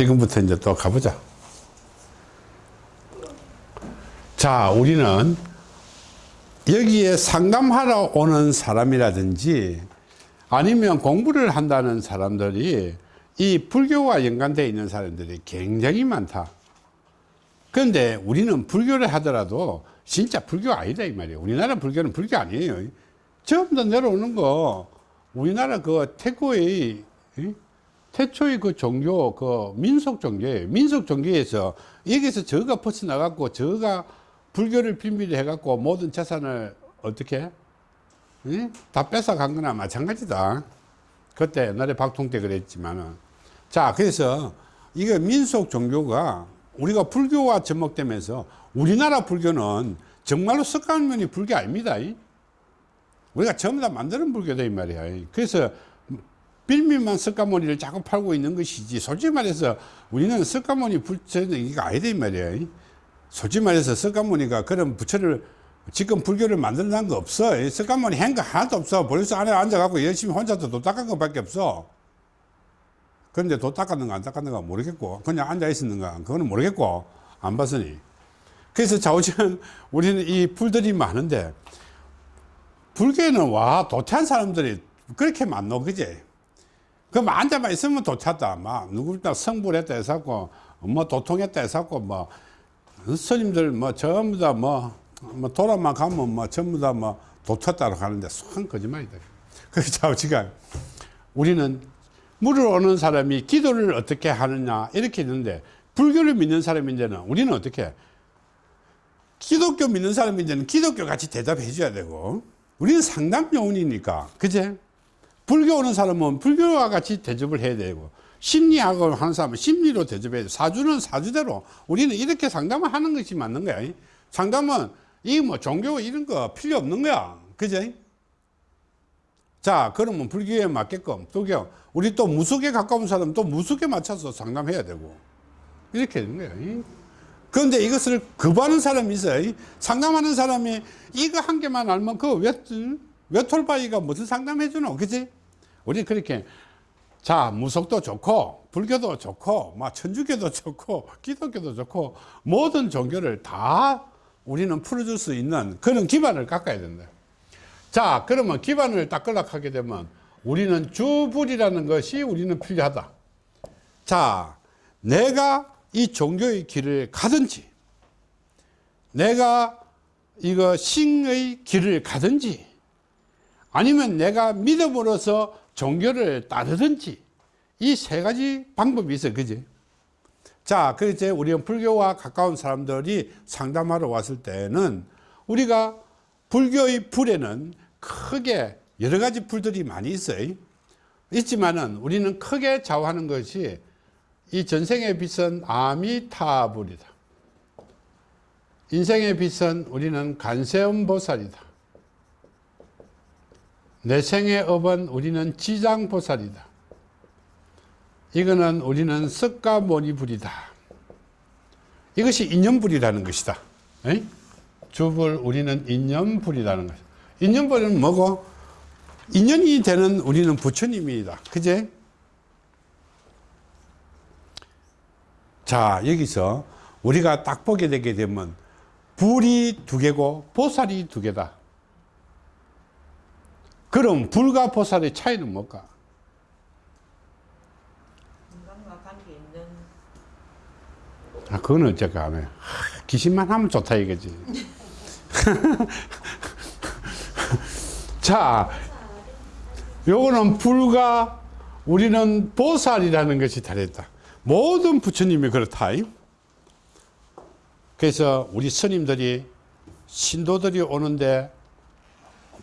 지금부터 이제 또 가보자. 자, 우리는 여기에 상담하러 오는 사람이라든지 아니면 공부를 한다는 사람들이 이 불교와 연관되어 있는 사람들이 굉장히 많다. 그런데 우리는 불교를 하더라도 진짜 불교 아니다 이 말이에요. 우리나라 불교는 불교 아니에요. 전부 다 내려오는 거 우리나라 그 태고의 태초의 그 종교 그 민속 종교예요. 민속 종교에서 여기서 저가 퍼져나갔고 저가 불교를 빌미로 해갖고 모든 재산을 어떻게 응? 다 뺏어간 거나 마찬가지다. 그때 옛날에 박통 때 그랬지만은 자 그래서 이거 민속 종교가 우리가 불교와 접목되면서 우리나라 불교는 정말로 석가모니 불교 아닙니다. 우리가 전부 다 만드는 불교다 이 말이야. 그래서 빌미만 석가모니를 자꾸 팔고 있는 것이지 솔직히 말해서 우리는 석가모니 부처는 이게 아니다 이 말이야. 솔직히 말해서 석가모니가 그런 부처를 지금 불교를 만들어낸 거 없어. 석가모니 한 거 하나도 없어. 벌써 안에 앉아갖고 열심히 혼자서 도 닦은 것밖에 없어. 그런데 도 닦았는가 안 닦았는가 모르겠고 그냥 앉아 있었는가 그거는 모르겠고 안 봤으니 그래서 좌우지간 우리는 이 불들이 많은데 불교에는 와 도태한 사람들이 그렇게 많노 그제 그럼 앉아만 있으면 도태다 막 누구나 성불했다 해서고 뭐 도통했다 해서고 뭐 스님들 뭐 전부 다뭐 뭐 돌아만 가면 뭐 전부 다 뭐 도쳤다고 하는데 속 거짓말이다. 그래서 좌우지간 우리는 물을 오는 사람이 기도를 어떻게 하느냐 이렇게 있는데 불교를 믿는 사람인데는 우리는 어떻게 기독교 믿는 사람인데는 기독교 같이 대답해 줘야 되고 우리는 상담 요원이니까. 그제 불교 오는 사람은 불교와 같이 대접을 해야 되고 심리학을 하는 사람은 심리로 대접해야 돼. 사주는 사주대로. 우리는 이렇게 상담을 하는 것이 맞는 거야. 상담은 이 뭐 종교 이런 거 필요 없는 거야. 그제 자 그러면 불교에 맞게끔 불교 우리 또 무속에 가까운 사람 또 무속에 맞춰서 상담해야 되고. 이렇게 되는 거예요 그런데 이것을 거부하는 사람이 있어요. 상담하는 사람이 이거 한 개만 알면 그 왜, 외톨바이가 무슨 상담해 주노? 그지 우리 그렇게 자 무속도 좋고 불교도 좋고 막 천주교도 좋고 기독교도 좋고 모든 종교를 다 우리는 풀어줄 수 있는 그런 기반을 깎아야 된다. 자 그러면 기반을 닦으려고 하게 되면 우리는 주불이라는 것이 우리는 필요하다. 자 내가 이 종교의 길을 가든지 내가 이거 신의 길을 가든지 아니면 내가 믿음으로서 종교를 따르든지 이 세 가지 방법이 있어 그지? 자 그제 우리는 불교와 가까운 사람들이 상담하러 왔을 때는 우리가 불교의 불에는 크게 여러 가지 불들이 많이 있어요. 있지만은 우리는 크게 좌우하는 것이 이 전생의 빛은 아미타불이다. 인생의 빛은 우리는 간세음보살이다 내 생의 업은 우리는 지장보살이다. 이거는 우리는 석가모니불이다. 이것이 인연불이라는 것이다. 에이? 주불 우리는 인연불이라는 것 인연불은 뭐고? 인연이 되는 우리는 부처님이다. 그제? 자 여기서 우리가 딱 보게 되게 되면 불이 두 개고 보살이 두 개다 그럼 불과 보살의 차이는 뭘까? 아 그거는 어쩔까 하면 귀신만 하면 좋다 이거지. 자 요거는 불과 우리는 보살이라는 것이 다르다. 모든 부처님이 그렇다 그래서 우리 스님들이 신도들이 오는데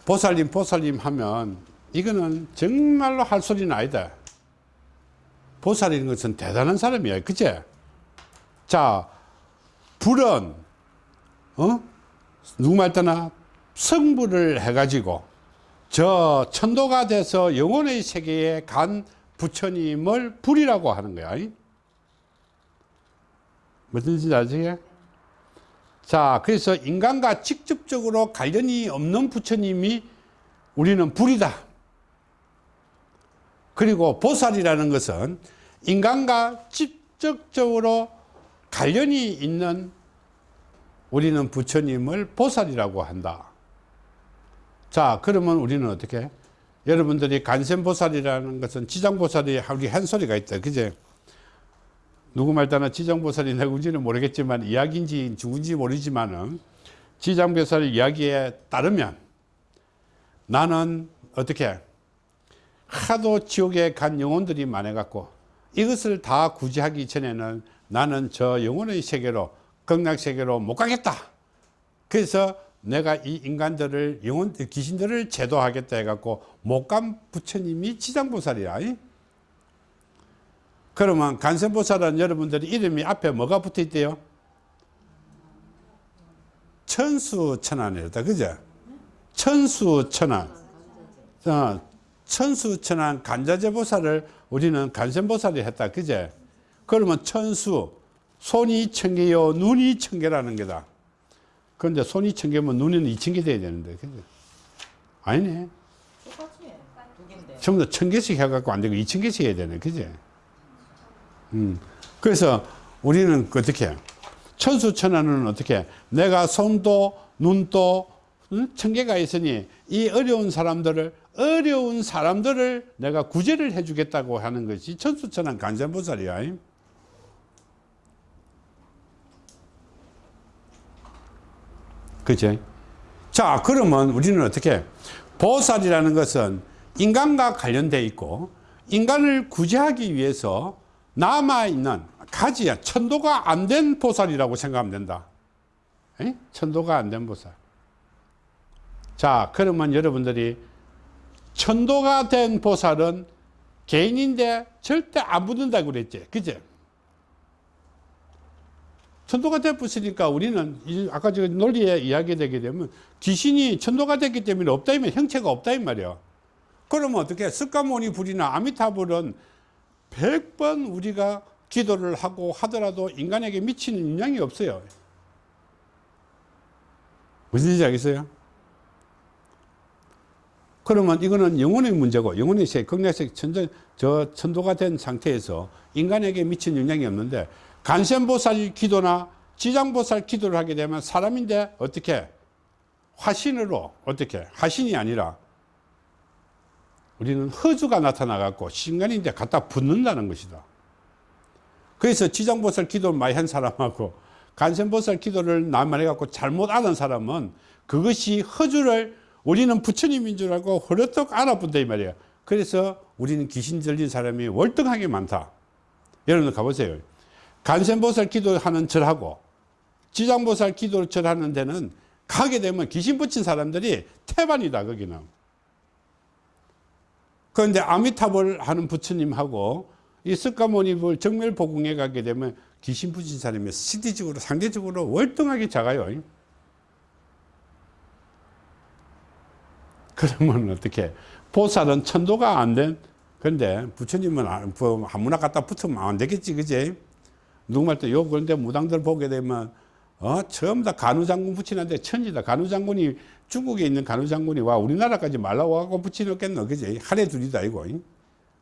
보살님 보살님 하면 이거는 정말로 할 소리는 아니다. 보살이는 것은 대단한 사람이야 그치? 자 불은 어? 누구 말따나 성불을 해 가지고 저 천도가 돼서 영혼의 세계에 간 부처님을 불이라고 하는 거야. 무슨 뜻인지 아시게? 자 그래서 인간과 직접적으로 관련이 없는 부처님이 우리는 불이다 그리고 보살이라는 것은 인간과 집 직접적으로 관련이 있는 우리는 부처님을 보살이라고 한다. 자, 그러면 우리는 어떻게? 여러분들이 간센보살이라는 것은 지장보살이 우리 한 소리가 있다. 그제? 누구 말따나 지장보살이 누군지는 모르겠지만 이야기인지 누군지 모르지만 은 지장보살 이야기에 따르면 나는 어떻게 하도 지옥에 간 영혼들이 많아갖고 이것을 다 구제하기 전에는 나는 저 영혼의 세계로 극락 세계로 못 가겠다. 그래서 내가 이 인간들을 영혼 귀신들을 제도하겠다 해갖고 못 간 부처님이 지장보살이야. 이? 그러면 간선보살은 여러분들이 이름이 앞에 뭐가 붙어 있대요? 천수천안이다. 그죠? 천수천안. 어, 천수천안 간자재보살을 우리는 간선보살이 했다. 그제? 그러면 천수, 손이 천개요, 눈이 천개라는 게다. 그런데 손이 천개면 눈은 이천개 돼야 되는데. 그죠? 아니네. 전부 다 천 개씩 해갖고 안 되고 이천 개씩 해야 되네. 그지? 음. 그래서 우리는 그 어떻게, 천수천안은 어떻게, 내가 손도, 눈도, 응? 천 개가 있으니 이 어려운 사람들을, 어려운 사람들을 내가 구제를 해주겠다고 하는 것이 천수천안 간장보살이야. 그죠? 자, 그러면 우리는 어떻게, 보살이라는 것은 인간과 관련되어 있고, 인간을 구제하기 위해서 남아있는 가지야, 천도가 안 된 보살이라고 생각하면 된다. 에? 천도가 안 된 보살. 자, 그러면 여러분들이 천도가 된 보살은 개인인데 절대 안 붙는다고 그랬지. 그죠? 천도가 되었으니까 우리는 이 아까 저 논리에 이야기되게 되면 귀신이 천도가 됐기 때문에 없다 이면 형체가 없다 이 말이야. 그러면 어떻게 스카모니 불이나 아미타불은 100번 우리가 기도를 하고 하더라도 인간에게 미치는 영향이 없어요. 무슨 얘기인지 알겠어요? 그러면 이거는 영혼의 문제고 영혼의 세 극락세 천전 저 천도가 된 상태에서 인간에게 미친 영향이 없는데 간센보살 기도나 지장보살 기도를 하게 되면 사람인데 어떻게 화신으로 어떻게 화신이 아니라 우리는 허주가 나타나 갖고 신간인데 갖다 붙는다는 것이다. 그래서 지장보살 기도를 많이 한 사람하고 간센보살 기도를 나만 해갖고 잘못 아는 사람은 그것이 허주를 우리는 부처님인 줄 알고 허르떡 알아본다 이 말이야. 그래서 우리는 귀신 들린 사람이 월등하게 많다. 여러분 가보세요. 간센보살 기도하는 절하고 지장보살 기도를 절하는 데는 가게 되면 귀신 붙인 사람들이 태반이다 거기는. 그런데 아미타불 하는 부처님하고 이 스카모니불 정멸보궁에 가게 되면 귀신 붙인 사람이 시대적으로 상대적으로 월등하게 작아요. 그러면 어떻게 보살은 천도가 안된 그런데 부처님은 아- 뭐 아무나 갖다 붙으면 안 되겠지 그지 누구말 때 요 그런데 무당들 보게 되면 어 처음 다 간우장군 붙이는데 천지다 간우장군이 중국에 있는 간우장군이 와 우리나라까지 말라와갖고 붙이놓겠노 그지 하래 둘이다 이거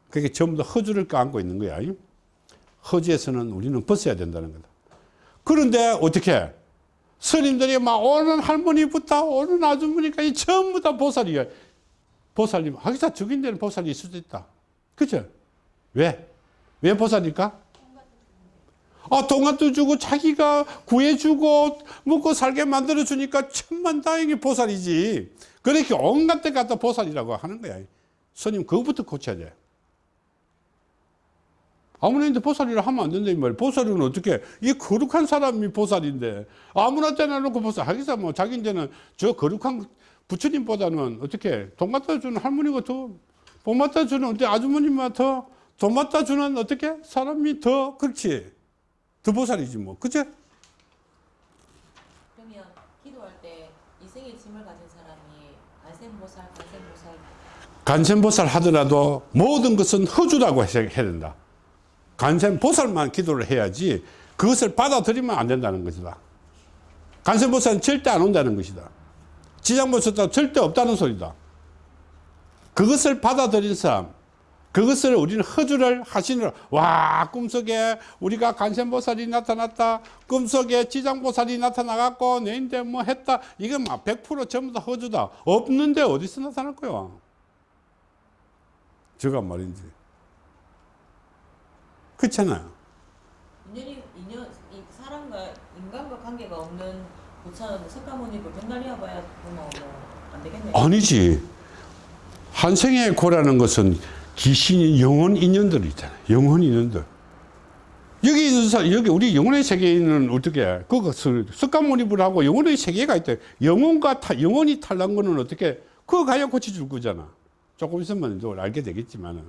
그게 전부 다 허주를 까안고 있는 거야 허주에서는 우리는 벗어야 된다는 거다 그런데 어떻게 스님들이 막 오는 할머니부터 오는 아주머니까지 전부 다 보살이야. 보살님, 하기사 죽인 데는 보살이 있을 수도 있다. 그죠? 왜? 왜 보살일까? 아, 동안도 주고 자기가 구해주고 먹고 살게 만들어주니까 천만 다행히 보살이지. 그렇게 온갖 데 갖다 보살이라고 하는 거야. 스님, 그거부터 고쳐야 돼. 아무나인데 보살이라 하면 안 된다 이 말이야. 보살은 어떻게? 이 거룩한 사람이 보살인데 아무나 때려놓고 보살 하기사 뭐 자기 이제는 저 거룩한 부처님보다는 어떻게 돈 갖다 주는 할머니가 더돈 갖다 주는 어때 아주머니만 더돈 갖다 주는 어떻게 사람이 더 그렇지 더 보살이지 뭐 그치? 그러면 기도할 때 이생의 짐을 가진 사람이 간센보살, 간센보살 간센보살 하더라도 모든 것은 허주라고 해야 된다. 간센보살만 기도를 해야지 그것을 받아들이면 안 된다는 것이다. 간센보살은 절대 안 온다는 것이다. 지장보살도 절대 없다는 소리다. 그것을 받아들인 사람, 그것을 우리는 허주를 하시느라 와 꿈속에 우리가 간센보살이 나타났다. 꿈속에 지장보살이 나타나갖고 내인데 뭐 했다. 이건 막 100% 전부 다 허주다. 없는데 어디서 나타날 거야? 저가 말인지. 그렇잖아요. 인연이 인연 이 사람과 인간과 관계가 없는 부처는 석가모니를 백날이야 봐야 뭐안 되겠네. 아니지. 한생의 고라는 것은 귀신이 영혼 인연들 있잖아요. 영혼 인연들. 여기 있는 사 여기 우리 영혼의 세계에는 어떻게 그것을 습관몰입을 영혼의 세계가 있대. 영혼과 타, 영혼이 탈난 거는 어떻게 그거 가야 고쳐줄 거잖아. 조금 있으면 또 알게 되겠지만은.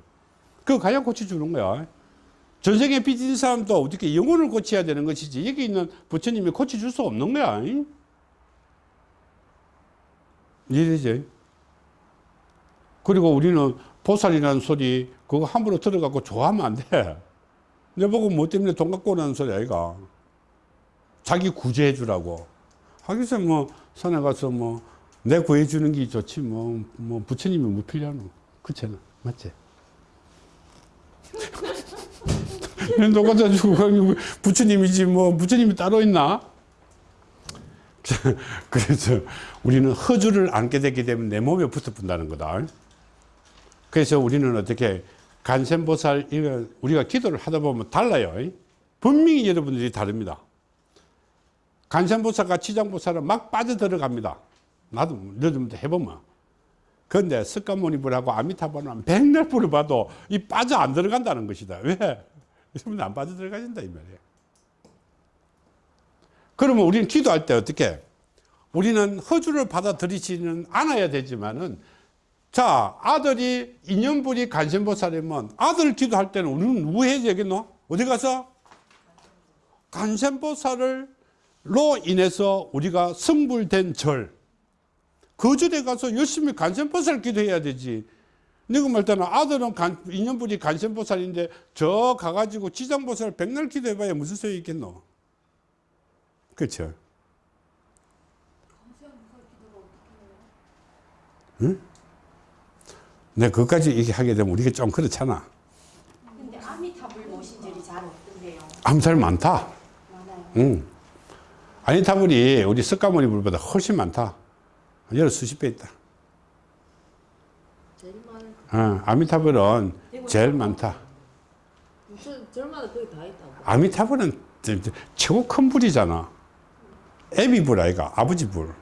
그거 가야 고쳐주는 거야. 전생에 빚진 사람도 어떻게 영혼을 고쳐야 되는 것이지? 여기 있는 부처님이 고쳐줄 수 없는 거야 이해되지? 그리고 우리는 보살이라는 소리 그거 함부로 들어가고 좋아하면 안 돼. 내 보고 뭐 때문에 돈 갖고 오라는 소리 아이가. 자기 구제해 주라고. 하기서 뭐 산에 가서 뭐 내 구해 주는 게 좋지 뭐, 뭐 부처님이 뭐 필요하노. 그렇잖아. 맞지? 너 갖다 주고 부처님이지 뭐 부처님이 따로 있나? 그래서 우리는 허주를 안게 되기 때문에 내 몸에 붙어 본다는 거다. 그래서 우리는 어떻게 간센보살 이거 우리가 기도를 하다 보면 달라요. 분명히 여러분들이 다릅니다. 간센보살과 치장보살은 막 빠져 들어갑니다. 나도 여러분들 해보면. 그런데 습관모니불하고 아미타불은 백날 불을 봐도 이 빠져 안 들어간다는 것이다. 왜? 여러분 안 빠져 들어가진다 이 말이에요. 그러면 우리는 기도할 때 어떻게? 우리는 허주를 받아들이지는 않아야 되지만은 자 아들이 인연불이 간센보살이면 아들 기도할 때는 우리는 누구 해야 되겠노? 어디 가서? 간센보살로 인해서 우리가 성불된 절, 그 절에 가서 열심히 간센보살 기도해야 되지. 내가 말 때는 아들은 간, 인연불이 간센보살인데 저 가가지고 지장보살 백날 기도해봐야 무슨 소용이 있겠노? 그렇죠. 응? 내가 그것까지 얘기하게 되면 우리가 좀 그렇잖아. 근데 아미타불 모신 절이 잘 없던데요. 암살 많다. 많아요. 응. 아니타불이 우리 석가모니 불보다 훨씬 많다. 여러 수십 배 있다. 제일 많은 어, 아미타불은 제일 많다. 무슨 절마다 거의 다 있다고. 아미타불은 최고 큰 불이잖아. 애비 불 아이가 아버지 불.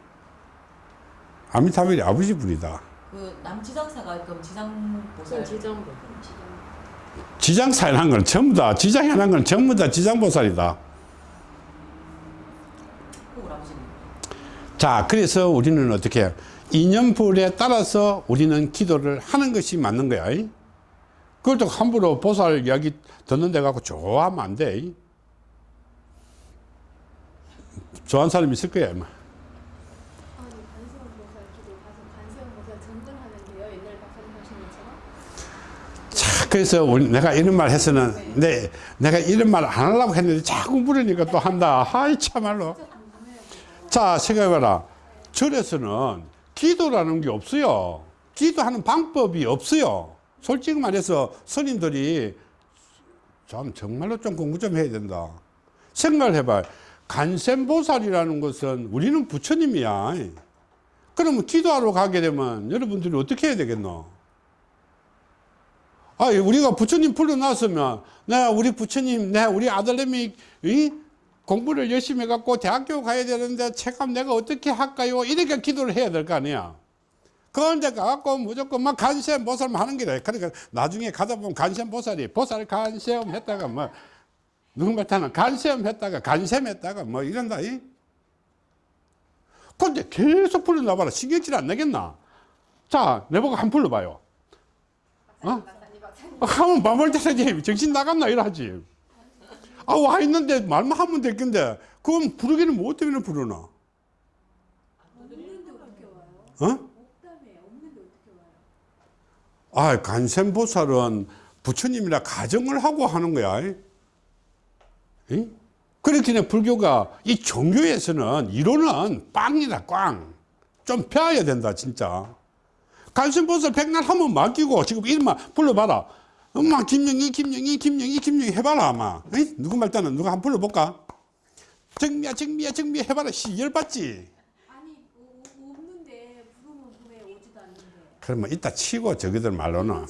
아미타불이 아버지 불이다. 그 남지장사가 그럼 무슨 지장보살 지정부. 지정. 지장사해난 건 전부 다 지장해난 건 전부 다 지장보살이다. 그 아버지님. 자, 그래서 우리는 어떻게? 인연불에 따라서 우리는 기도를 하는 것이 맞는 거야. 이? 그걸 또 함부로 보살 이야기 듣는 데 가고 좋아하면 안 돼. 이? 좋아하는 사람 있을 거야. 아마. 아니 관세음 보살 기도 가서 관세음 보살 전등하는데요. 옛날 박사님 하신 것처럼 자, 그래서 우리, 내가 이런 말 해서는 내, 내가 이런 말 안 하려고 했는데 자꾸 물으니까 또 한다. 하이, 참말로. 자, 생각해봐라. 절에서는 기도라는 게 없어요. 기도하는 방법이 없어요. 솔직히 말해서 스님들이 참 정말로 좀 공부 좀 해야 된다. 생각을 해봐. 간센보살이라는 것은 우리는 부처님이야. 그러면 기도하러 가게 되면 여러분들이 어떻게 해야 되겠노? 아, 우리가 부처님 불러놨으면, 내 우리 부처님, 내 우리 아들내미, 이? 공부를 열심히 해갖고 대학교 가야 되는데 책감 내가 어떻게 할까요? 이렇게 기도를 해야 될 거 아니야. 그런데 가갖고 무조건 막 간세음 보살만 하는 게래. 그러니까 나중에 가다 보면 간세음 보살이 보살 간세음 했다가 뭐, 누군 말타는 간세음 했다가 간셈 했다가 뭐 이런다. 이? 근데 계속 불러놔봐라. 신경질 안 나겠나? 자, 내보고 한번 불러봐요. 어? 하면 때려지 정신 나갔나 이러지 아 와 있는데 말만 하면 될 건데 그건 부르기는 뭐 때문에 부르나? 어? 아 간센보살은 부처님이라 가정을 하고 하는 거야 이? 그렇기 때문에 불교가 이 종교에서는 이론은 빵이다 꽝좀 배워야 된다 진짜 간센보살 백날 한 번 맡기고 지금 이름만 불러봐라. 엄마 김영희 김영희 김영희 김영희 해봐라 아마. 에이? 누구 말 때는 누가 한번 불러볼까? 정미야 정미야 정미야 해봐라. 씨 열받지? 아니 오- 오- 없는데 부르면 왜 오지도 않는데. 그러면 이따 치고 저기들 말로는.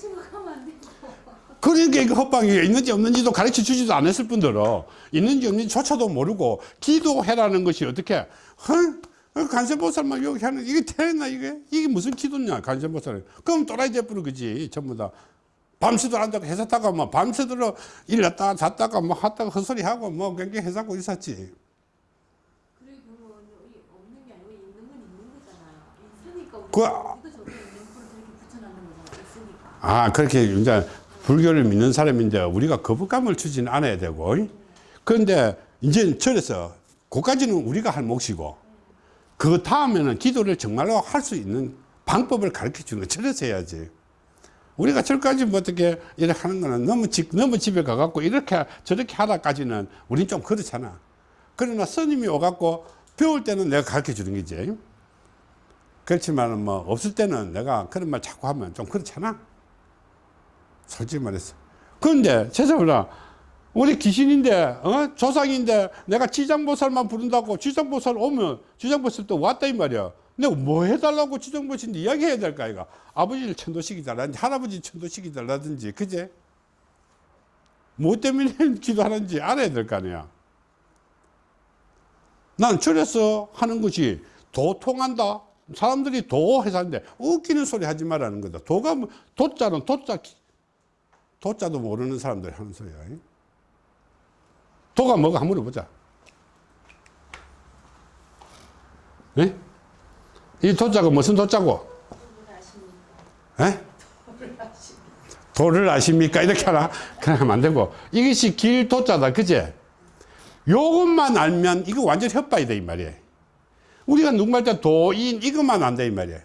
그러니까 이거 헛방이 있는지 없는지도 가르쳐 주지도 않았을 뿐더러 있는지 없는지조차도 모르고 기도해라는 것이 어떻게 huh? 간세보살만 여기 하는 이게 되나 이게? 이게 무슨 기도냐 간세보살 그럼 또라이 돼버려 그지 전부 다. 밤새도록 앉아서 회사다가 뭐 밤새도록 일났다가 잤다가 뭐 하다가 헛소리 하고 뭐 그렇게 회사고 있었지. 그래 그러면 이 없는 게 아니고 있는 건 있는 거잖아요 있으니까 우리가 그- 있으니까. 아, 그렇게 이제 불교를 믿는 사람인데 우리가 거부감을 주지는 않아야 되고. 그런데 이제 절에서 그까지는 우리가 할 몫이고 그 다음에는 기도를 정말로 할 수 있는 방법을 가르쳐 주는 거 절에서 해야지. 우리가 절까지 뭐 어떻게 이렇게 하는 거는 너무 집, 너무 집에 가갖고 이렇게 저렇게 하다까지는 우린 좀 그렇잖아. 그러나 스님이 오갖고 배울 때는 내가 가르쳐 주는 거지. 그렇지만 뭐 없을 때는 내가 그런 말 자꾸 하면 좀 그렇잖아. 솔직히 말해서. 그런데 세상에나 우리 귀신인데 어? 조상인데 내가 지장보살만 부른다고 지장보살 오면 지장보살 또 왔다 이 말이야. 내가 뭐 해달라고 지장보살인데 이야기해야 될까 이거. 아버지를 천도시키달라든지 할아버지 천도시키달라든지 그제? 뭐 때문에 기도하는지 알아야 될 거 아니야. 난 절에서 하는 것이 도통한다. 사람들이 도 해서 하는데 웃기는 소리 하지 말라는 거다. 도가 뭐- 도자는 도자 도자도 모르는 사람들이 하는 소리야. 도가 뭐가 한번 물어보자. 예? 이 도자가 무슨 도자고? 예? 도를 아십니까? 이렇게 하나? 그냥 하면 안 되고. 이것이 길 도자다. 그제? 요것만 알면 이거 완전 협박이다. 이 말이에요. 우리가 누구말 때 도인 이것만 안다. 이 말이에요.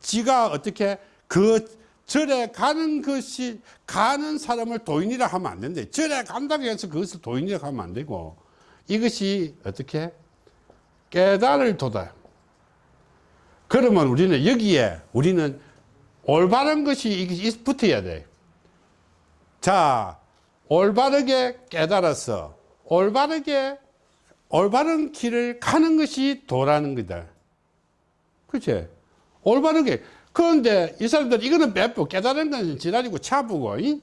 지가 어떻게 그 절에 가는 것이 가는 사람을 도인이라 하면 안 된대. 절에 간다고 해서 그것을 도인이라 하면 안 되고 이것이 어떻게 깨달을 도다. 그러면 우리는 여기에 우리는 올바른 것이 붙어야 돼. 자, 올바르게 깨달아서 올바르게 올바른 길을 가는 것이 도라는 거다. 그치? 올바르게. 그런데 이 사람들 이거는 몇부 깨달은 건 지랄이고 차부고, 이?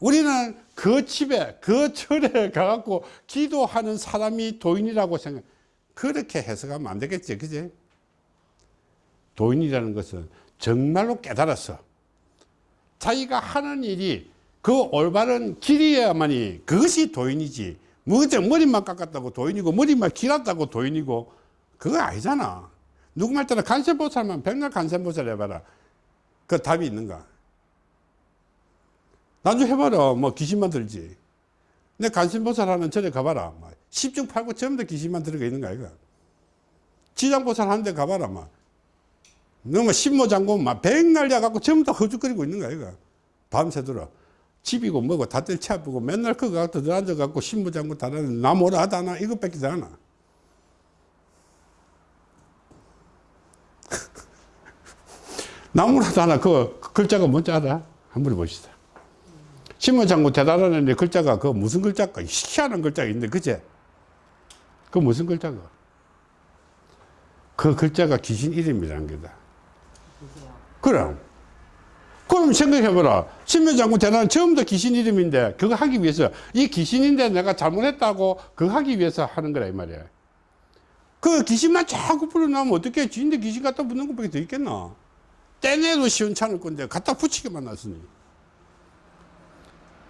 우리는 그 집에, 그 절에 가갖고 기도하는 사람이 도인이라고 생각, 그렇게 해석하면 안 되겠지. 그지? 도인이라는 것은 정말로 깨달았어. 자기가 하는 일이 그 올바른 길이야만이 그것이 도인이지. 뭐저 머리만 깎았다고 도인이고 머리만 길었다고 도인이고 그거 아니잖아. 누구 말 따라 간세보살만 백날 간세보살 해봐라. 그 답이 있는가? 나중에 해봐라. 뭐 귀신만 들지. 내 간세보살 하는 절에 가봐라. 뭐 10중 8구 전부 다 귀신만 들어가 있는 거야. 이거. 지장보살 하는 데 가봐라. 막. 너무 신모장군 막 백날 야갖고 전부 다 허죽거리고 있는 거야. 이거. 밤새도록. 집이고 뭐고 다들 차보고 맨날 그거 갖다 앉아갖고 신부장군 다라는 나무라 하다나 이것밖에 안 하나. 나무라 하다나 그 글자가 뭔지 알아? 한번 보시다. 신부장군 대단하는 글자가 그 무슨 글자가 희한한 글자가 있는데 그제? 그 무슨 글자가? 그 글자가 귀신 이름이라는 거다. 그럼. 그럼 생각해봐라. 신묘장군 대단한 처음부터 귀신 이름인데 그거 하기 위해서 이 귀신인데 내가 잘못했다고 그거 하기 위해서 하는 거라 이 말이야. 그 귀신만 자꾸 불어나면 어떻게 주인데 귀신 갖다 붙는 것밖에 더 있겠나. 떼내도 시원찮을 건데 갖다 붙이게만 놨으니.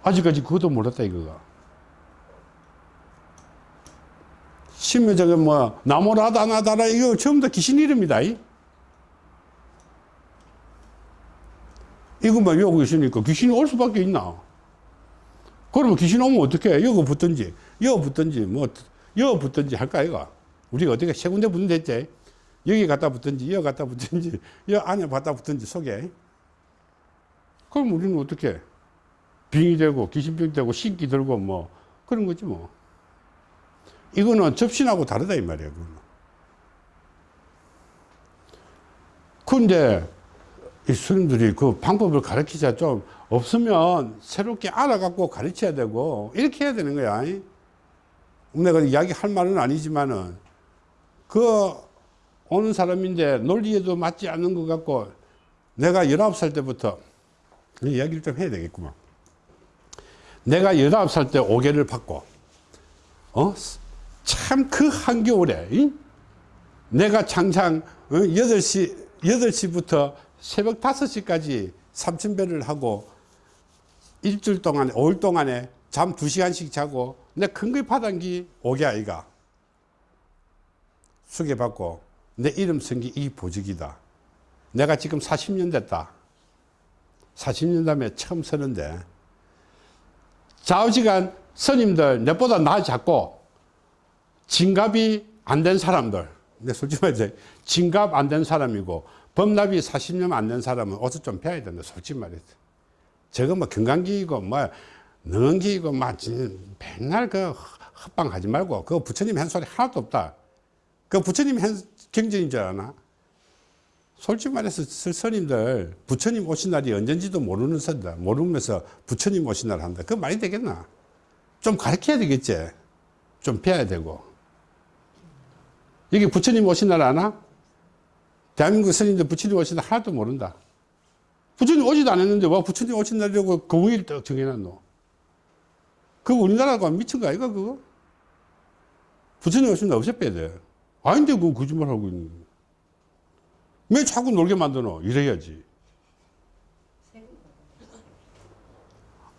아직까지 그것도 몰랐다 이거가. 신묘장에 뭐 나무라다 나다라 이거 처음부터 귀신 이름이다. 이. 이것만 외우고 있으니까 귀신이 올 수밖에 있나? 그러면 귀신 오면 어떻게 해? 여기 붙든지, 여기 붙든지, 뭐, 여기 붙든지 할까, 이거? 우리가 어떻게 세 군데 붙는 됐지? 여기 갖다 붙든지, 여기 갖다 붙든지, 여기 안에 갖다 붙든지 속에. 그럼 우리는 어떻게 해? 빙이 되고, 귀신병 되고, 신기 들고, 뭐, 그런 거지, 뭐. 이거는 접신하고 다르다, 이 말이야, 그거는. 근데, 이 스님들이 그 방법을 가르치자 좀 없으면 새롭게 알아갖고 가르쳐야 되고 이렇게 해야 되는 거야. 내가 이야기 할 말은 아니지만은 그 오는 사람인데 논리에도 맞지 않는 것 같고 내가 19살 때부터 이 이야기를 좀 해야 되겠구만. 내가 19살 때 오개를 받고 어? 참 그 한겨울에 이? 내가 장장 어? 8시, 8시부터 새벽 5시까지 삼천배를 하고 일주일 동안에, 5일 동안에 잠 2시간씩 자고 내 큰거이 파단기 오개 아이가 수계받고 내 이름 쓴게이 보직이다. 내가 지금 40년 됐다. 40년 다음에 처음 서는데 좌우지간 스님들 내보다 나 작고 진갑이 안 된 사람들 근데 솔직히 말해서 진갑 안 된 사람이고 법납이 40년 안 된 사람은 어서 좀 배워야 된다 솔직히 말해서 저거 뭐 건강기이고 뭐 능언기이고 막 진- 맨날 그 헛방하지 말고 그거 부처님 한 소리 하나도 없다 그 부처님 한 경전인 줄 아나? 솔직히 말해서 스- 스님들 부처님 오신 날이 언젠지도 모르는 선다. 모르면서 부처님 오신 날 한다. 그 말이 되겠나? 좀 가르쳐야 되겠지? 좀 배워야 되고. 이게 부처님 오신 날 아나? 대한민국 스님들 부처님 오신 날 하나도 모른다. 부처님 오지도 않았는데 와 부처님 오신 날이라고 공일 딱 정해놨노? 그거 우리나라가 미친 거 아이가 그거? 부처님 오신 날 없애 빼야 돼 아닌데 그거 거짓말하고 있는 거왜 자꾸 놀게 만드노? 이래야지.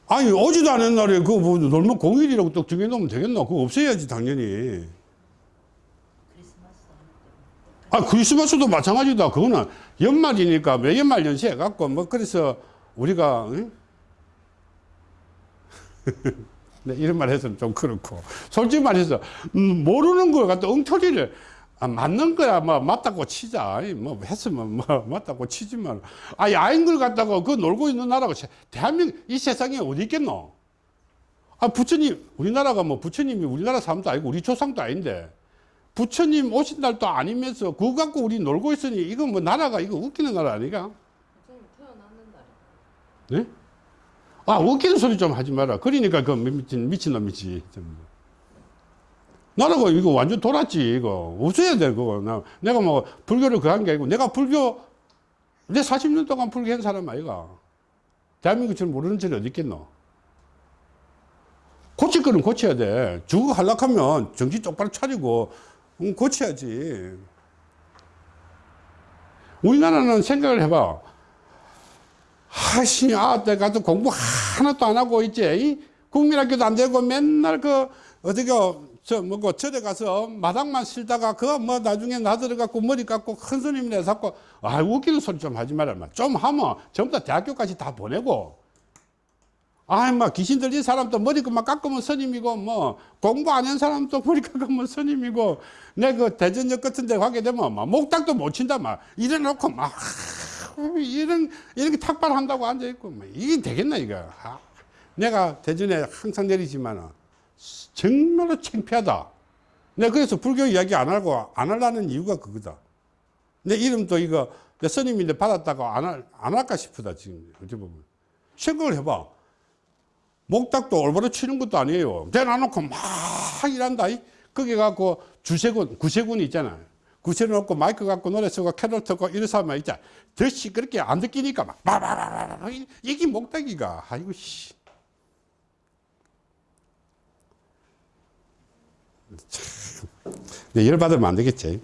아니, 오지도 않은 날에 그거 뭐 놀면 공일이라고 또 정해놓으면 되겠나? 그거 없애야지, 당연히. 아, 크리스마스도 마찬가지다. 그거는 연말이니까 매 연말 연시 해 갖고, 뭐, 그래서 우리가, 응? 네, 이런 말 해서는 좀 그렇고. 솔직히 말해서, 음, 모르는 걸 갖다 엉터리를, 아, 맞는 거야, 뭐, 맞다고 치자. 뭐, 했으면 뭐, 맞다고 치지만. 아니, 아닌 걸 갖다가 그 놀고 있는 나라가, 세- 대한민국, 이 세상에 어디 있겠노? 아, 부처님, 우리나라가 뭐, 부처님이 우리나라 사람도 아니고, 우리 조상도 아닌데, 부처님 오신 날도 아니면서, 그거 갖고 우리 놀고 있으니, 이거 뭐, 나라가, 이거 웃기는 나라 아니가? 네? 아, 웃기는 소리 좀 하지 마라. 그러니까 그 미친, 미친놈이지. 나라가 이거 완전 돌았지, 이거. 없어야 돼, 그거. 나, 내가 뭐, 불교를 그한 게 아니고, 내가 불교, 내 40년 동안 불교 한 사람 아이가. 대한민국처럼 모르는 절이 어디 있겠노? 고칠 거는 고쳐야 돼. 주거 하락하면 정신 똑바로 차리고, 음, 고쳐야지. 우리나라는 생각을 해봐. 하시, 아, 내가 또 공부 하나도 안 하고 있지. 이 국민학교도 안 되고 맨날 그, 어디가, 저, 뭐고, 절에 가서 마당만 실다가 그뭐 나중에 나들어 갖고 머리 깎고 큰 스님이라 자꾸, 아, 웃기는 소리 좀 하지 말아. 마. 좀 하면 전부 다 대학교까지 다 보내고, 아이, 막 귀신 들린 사람도 머리 그만 깎으면 스님이고, 뭐, 공부 안 한 사람도 머리 깎으면 스님이고, 내 그 대전역 같은 데 가게 되면 막 목탁도 못 친다, 막. 이래놓고 막, 이런, 이렇게 탁발한다고 앉아 있고, 뭐, 이게 되겠나, 이거. 아, 내가 대전에 항상 내리지만, 정말로 창피하다. 내가 그래서 불교 이야기 안 하고, 안 하려는 이유가 그거다. 내 이름도 이거, 내 스님인데 받았다가 안, 할, 안 할까 싶다, 지금. 어찌 보면. 생각을 해봐. 목탁도 올바로 치는 것도 아니에요. 대놔놓고 막 일한다. 이. 거기 갖고 주세군, 구세군이 있잖아. 구세 놓고 마이크 갖고 노래 쓰고 캐롤 듣고 이래서 하면 있자. 더 시끄럽게 안 듣기니까 막, 바바바바바. 이게 목탁이가. 아이고, 씨. 참. 네, 열받으면 안 되겠지.